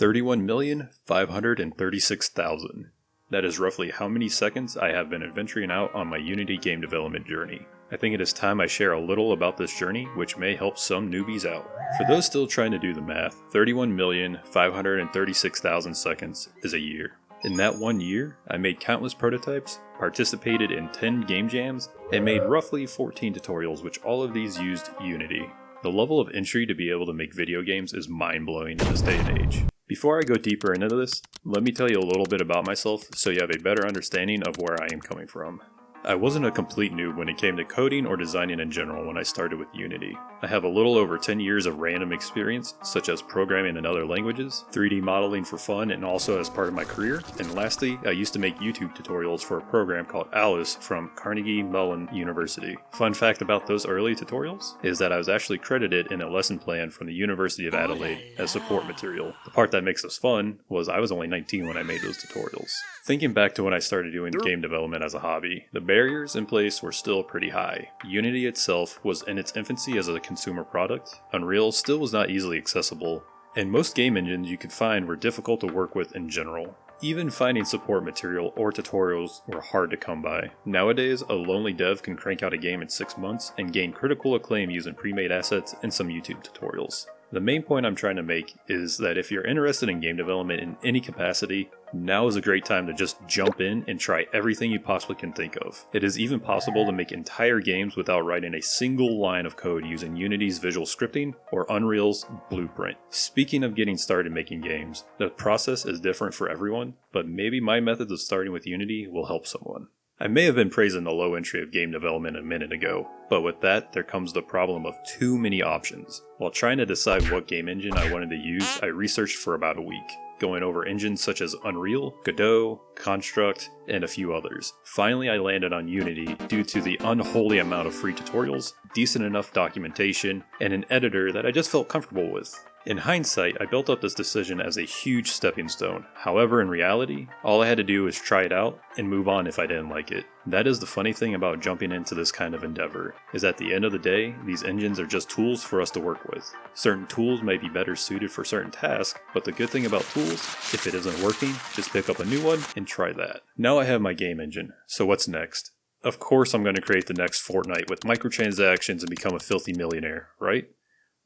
31,536,000. That is roughly how many seconds I have been adventuring out on my Unity game development journey. I think it is time I share a little about this journey, which may help some newbies out. For those still trying to do the math, 31,536,000 seconds is a year. In that one year, I made countless prototypes, participated in 10 game jams, and made roughly 14 tutorials which all of these used Unity. The level of entry to be able to make video games is mind-blowing in this day and age. Before I go deeper into this, let me tell you a little bit about myself so you have a better understanding of where I am coming from. I wasn't a complete noob when it came to coding or designing in general when I started with Unity. I have a little over 10 years of random experience, such as programming in other languages, 3D modeling for fun and also as part of my career, and lastly, I used to make YouTube tutorials for a program called Alice from Carnegie Mellon University. Fun fact about those early tutorials is that I was actually credited in a lesson plan from the University of Adelaide as support material. The part that makes this fun was I was only 19 when I made those tutorials. Thinking back to when I started doing game development as a hobby, the barriers in place were still pretty high. Unity itself was in its infancy as a consumer product, Unreal still was not easily accessible, and most game engines you could find were difficult to work with in general. Even finding support material or tutorials were hard to come by. Nowadays, a lonely dev can crank out a game in 6 months and gain critical acclaim using pre-made assets and some YouTube tutorials. The main point I'm trying to make is that if you're interested in game development in any capacity, now is a great time to just jump in and try everything you possibly can think of. It is even possible to make entire games without writing a single line of code using Unity's visual scripting or Unreal's blueprint. Speaking of getting started making games, the process is different for everyone, but maybe my methods of starting with Unity will help someone. I may have been praising the low entry of game development a minute ago, but with that there comes the problem of too many options. While trying to decide what game engine I wanted to use, I researched for about a week, going over engines such as Unreal, Godot, Construct, and a few others. Finally I landed on Unity due to the unholy amount of free tutorials, decent enough documentation, and an editor that I just felt comfortable with. In hindsight, I built up this decision as a huge stepping stone. However, in reality, all I had to do was try it out and move on if I didn't like it. That is the funny thing about jumping into this kind of endeavor, is at the end of the day, these engines are just tools for us to work with. Certain tools may be better suited for certain tasks, but the good thing about tools, if it isn't working, just pick up a new one and try that. Now I have my game engine, so what's next? Of course I'm going to create the next Fortnite with microtransactions and become a filthy millionaire, right?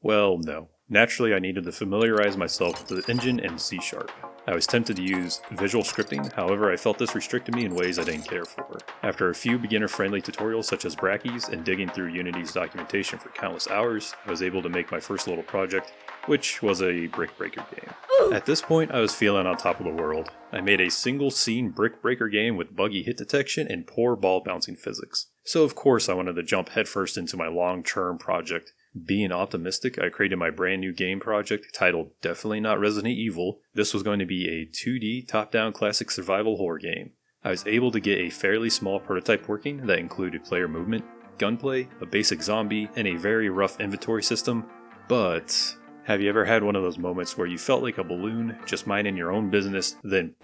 Well, no. Naturally, I needed to familiarize myself with the engine and C Sharp. I was tempted to use visual scripting, however I felt this restricted me in ways I didn't care for. After a few beginner-friendly tutorials such as Brackeys and digging through Unity's documentation for countless hours, I was able to make my first little project, which was a Brick Breaker game. At this point, I was feeling on top of the world. I made a single scene Brick Breaker game with buggy hit detection and poor ball bouncing physics. So of course I wanted to jump headfirst into my long-term project, being optimistic, I created my brand new game project titled Definitely Not Resident Evil. This was going to be a 2D top down classic survival horror game. I was able to get a fairly small prototype working that included player movement, gunplay, a basic zombie, and a very rough inventory system. But have you ever had one of those moments where you felt like a balloon just minding your own business, then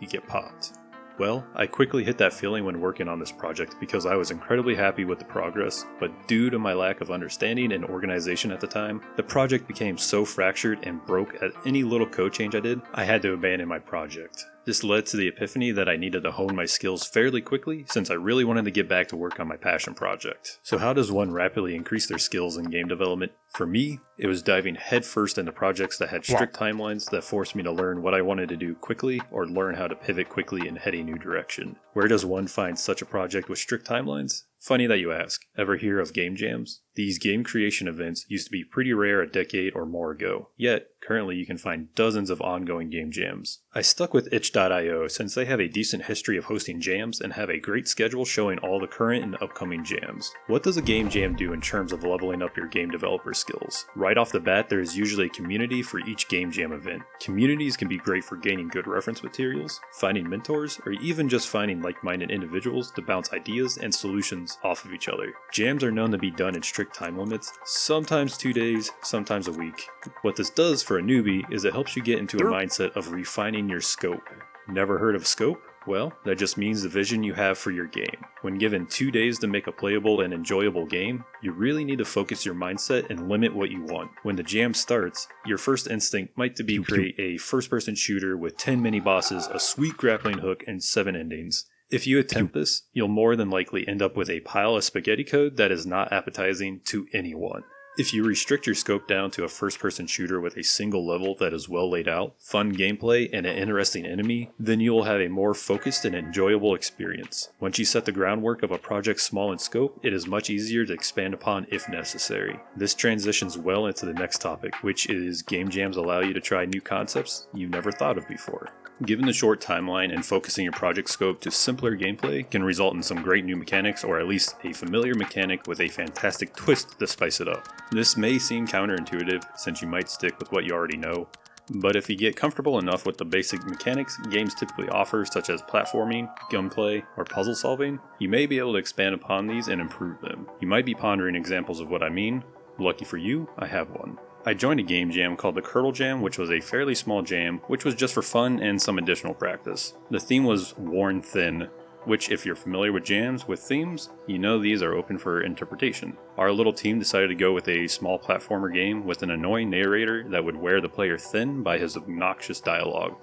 you get popped? Well, I quickly hit that feeling when working on this project because I was incredibly happy with the progress, but due to my lack of understanding and organization at the time, the project became so fractured and broke at any little code change I did, I had to abandon my project. This led to the epiphany that I needed to hone my skills fairly quickly since I really wanted to get back to work on my passion project. So how does one rapidly increase their skills in game development? For me, it was diving headfirst into projects that had strict timelines that forced me to learn what I wanted to do quickly or learn how to pivot quickly and head a new direction. Where does one find such a project with strict timelines? Funny that you ask. Ever hear of game jams? These game creation events used to be pretty rare a decade or more ago, yet currently you can find dozens of ongoing game jams. I stuck with itch.io since they have a decent history of hosting jams and have a great schedule showing all the current and upcoming jams. What does a game jam do in terms of leveling up your game developer skills? Right off the bat, there is usually a community for each game jam event. Communities can be great for gaining good reference materials, finding mentors, or even just finding like-minded individuals to bounce ideas and solutions off of each other. Jams are known to be done in strict time limits, sometimes two days, sometimes a week. What this does for a newbie is it helps you get into a mindset of refining your scope. Never heard of scope? Well, that just means the vision you have for your game. When given two days to make a playable and enjoyable game, you really need to focus your mindset and limit what you want. When the jam starts, your first instinct might to be create a first person shooter with 10 mini bosses, a sweet grappling hook, and 7 endings. If you attempt this, you'll more than likely end up with a pile of spaghetti code that is not appetizing to anyone. If you restrict your scope down to a first person shooter with a single level that is well laid out, fun gameplay, and an interesting enemy, then you will have a more focused and enjoyable experience. Once you set the groundwork of a project small in scope, it is much easier to expand upon if necessary. This transitions well into the next topic, which is game jams allow you to try new concepts you never thought of before. Given the short timeline and focusing your project scope to simpler gameplay can result in some great new mechanics or at least a familiar mechanic with a fantastic twist to spice it up. This may seem counterintuitive since you might stick with what you already know, but if you get comfortable enough with the basic mechanics games typically offer such as platforming, gunplay, or puzzle solving, you may be able to expand upon these and improve them. You might be pondering examples of what I mean. Lucky for you, I have one. I joined a game jam called the Curdle Jam, which was a fairly small jam, which was just for fun and some additional practice. The theme was Worn Thin, which, if you're familiar with jams with themes, you know these are open for interpretation. Our little team decided to go with a small platformer game with an annoying narrator that would wear the player thin by his obnoxious dialogue.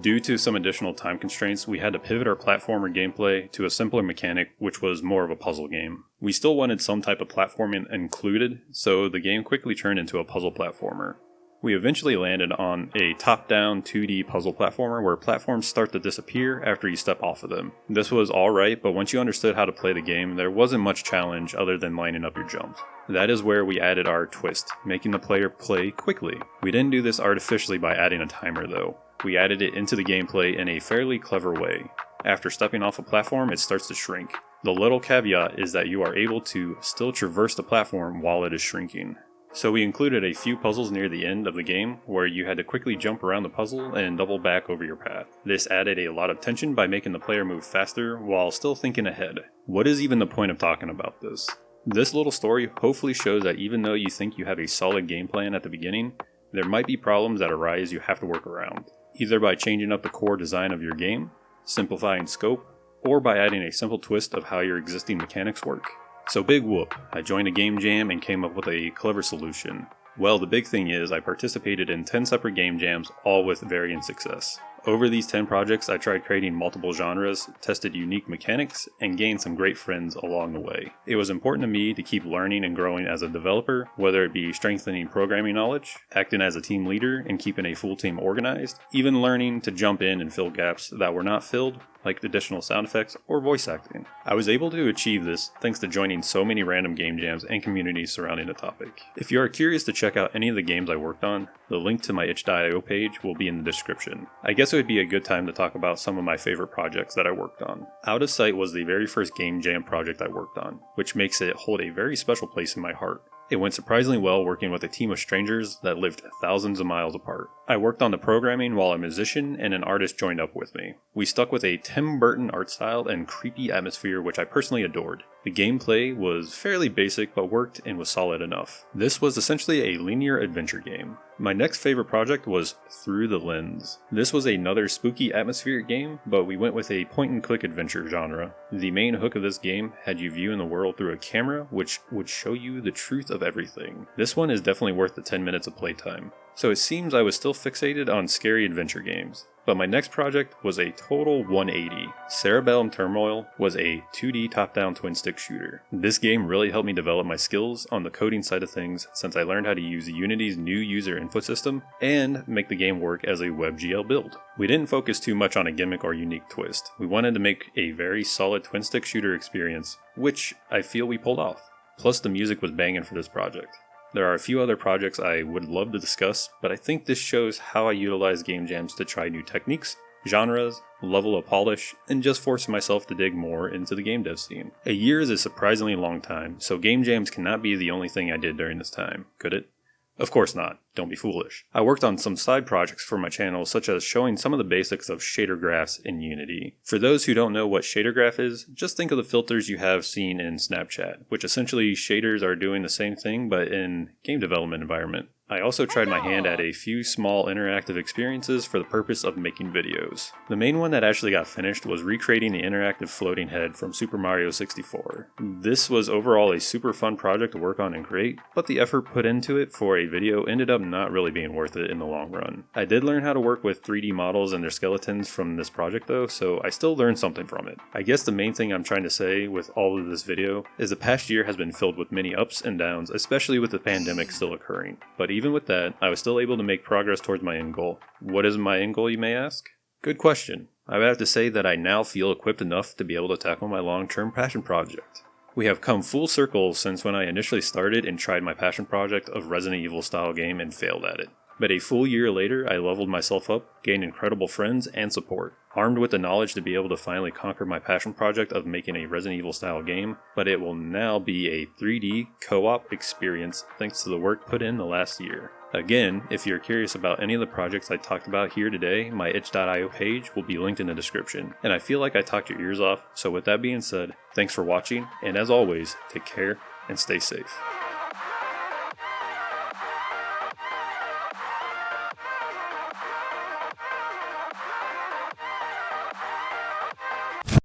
Due to some additional time constraints, we had to pivot our platformer gameplay to a simpler mechanic, which was more of a puzzle game. We still wanted some type of platforming included, so the game quickly turned into a puzzle platformer. We eventually landed on a top-down 2D puzzle platformer where platforms start to disappear after you step off of them. This was alright, but once you understood how to play the game, there wasn't much challenge other than lining up your jumps. That is where we added our twist, making the player play quickly. We didn't do this artificially by adding a timer though. We added it into the gameplay in a fairly clever way. After stepping off a platform, it starts to shrink. The little caveat is that you are able to still traverse the platform while it is shrinking. So we included a few puzzles near the end of the game where you had to quickly jump around the puzzle and double back over your path. This added a lot of tension by making the player move faster while still thinking ahead. What is even the point of talking about this? This little story hopefully shows that even though you think you have a solid game plan at the beginning, there might be problems that arise you have to work around either by changing up the core design of your game, simplifying scope, or by adding a simple twist of how your existing mechanics work. So big whoop, I joined a game jam and came up with a clever solution. Well, the big thing is I participated in 10 separate game jams, all with varying success. Over these 10 projects, I tried creating multiple genres, tested unique mechanics, and gained some great friends along the way. It was important to me to keep learning and growing as a developer, whether it be strengthening programming knowledge, acting as a team leader, and keeping a full team organized, even learning to jump in and fill gaps that were not filled like additional sound effects or voice acting. I was able to achieve this thanks to joining so many random game jams and communities surrounding the topic. If you are curious to check out any of the games I worked on, the link to my itch.io page will be in the description. I guess it would be a good time to talk about some of my favorite projects that I worked on. Out of Sight was the very first game jam project I worked on, which makes it hold a very special place in my heart. It went surprisingly well working with a team of strangers that lived thousands of miles apart. I worked on the programming while a musician and an artist joined up with me. We stuck with a Tim Burton art style and creepy atmosphere which I personally adored. The gameplay was fairly basic but worked and was solid enough. This was essentially a linear adventure game. My next favorite project was Through the Lens. This was another spooky atmospheric game, but we went with a point and click adventure genre. The main hook of this game had you viewing the world through a camera which would show you the truth of everything. This one is definitely worth the 10 minutes of playtime. So it seems I was still fixated on scary adventure games. But my next project was a total 180. Cerebellum Turmoil was a 2D top-down twin-stick shooter. This game really helped me develop my skills on the coding side of things since I learned how to use Unity's new user input system and make the game work as a WebGL build. We didn't focus too much on a gimmick or unique twist. We wanted to make a very solid twin-stick shooter experience, which I feel we pulled off. Plus the music was banging for this project. There are a few other projects I would love to discuss, but I think this shows how I utilize game jams to try new techniques, genres, level of polish, and just force myself to dig more into the game dev scene. A year is a surprisingly long time, so game jams cannot be the only thing I did during this time, could it? Of course not, don't be foolish. I worked on some side projects for my channel such as showing some of the basics of shader graphs in Unity. For those who don't know what shader graph is, just think of the filters you have seen in Snapchat, which essentially shaders are doing the same thing but in game development environment. I also tried my hand at a few small interactive experiences for the purpose of making videos. The main one that actually got finished was recreating the interactive floating head from Super Mario 64. This was overall a super fun project to work on and create, but the effort put into it for a video ended up not really being worth it in the long run. I did learn how to work with 3D models and their skeletons from this project though, so I still learned something from it. I guess the main thing I'm trying to say with all of this video is the past year has been filled with many ups and downs, especially with the pandemic still occurring. But even with that, I was still able to make progress towards my end goal. What is my end goal, you may ask? Good question. I would have to say that I now feel equipped enough to be able to tackle my long-term passion project. We have come full circle since when I initially started and tried my passion project of Resident Evil style game and failed at it. But a full year later, I leveled myself up, gained incredible friends and support. Armed with the knowledge to be able to finally conquer my passion project of making a Resident Evil style game, but it will now be a 3D co-op experience thanks to the work put in the last year. Again, if you're curious about any of the projects I talked about here today, my itch.io page will be linked in the description. And I feel like I talked your ears off, so with that being said, thanks for watching, and as always, take care and stay safe.